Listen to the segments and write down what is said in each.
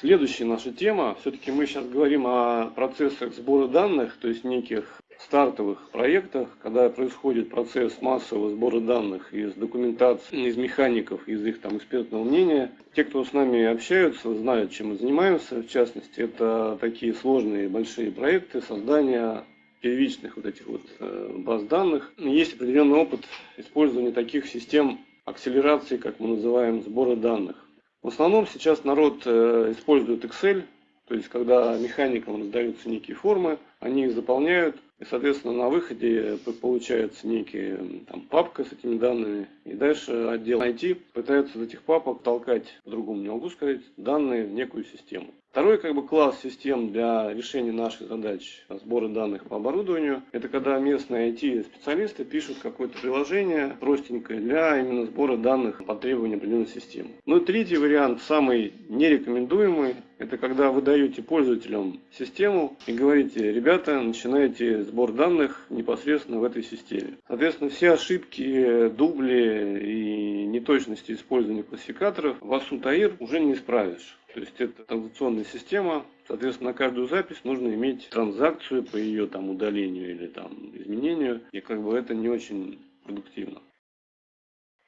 Следующая наша тема, все-таки мы сейчас говорим о процессах сбора данных, то есть неких стартовых проектах, когда происходит процесс массового сбора данных из документации, из механиков, из их там экспертного мнения. Те, кто с нами общаются, знают, чем мы занимаемся. В частности, это такие сложные большие проекты создания первичных вот этих вот э, баз данных. Есть определенный опыт использования таких систем акселерации, как мы называем, сбора данных. В основном сейчас народ э, использует Excel, то есть когда механикам раздаются некие формы, они их заполняют, и, соответственно, на выходе получается некий там, папка с этими данными. И дальше отдел IT пытается из этих папок толкать, по-другому не могу сказать, данные в некую систему. Второй как бы класс систем для решения наших задач сбора данных по оборудованию, это когда местные IT-специалисты пишут какое-то приложение простенькое для именно сбора данных по требованиям определенной системы. Ну и третий вариант, самый нерекомендуемый, это когда вы даете пользователям систему и говорите, ребята, начинайте сбор данных непосредственно в этой системе. Соответственно, все ошибки, дубли и неточности использования классификаторов в ASU уже не исправишь. То есть это транзакционная система, соответственно, на каждую запись нужно иметь транзакцию по ее там удалению или там изменению, и как бы это не очень продуктивно.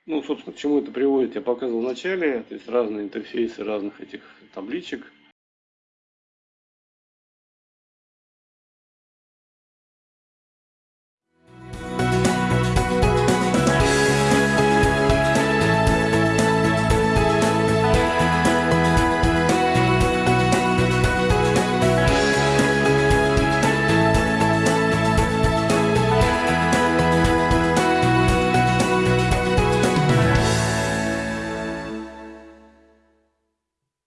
Ну, собственно, к чему это приводит, я показывал в начале, то есть разные интерфейсы разных этих табличек.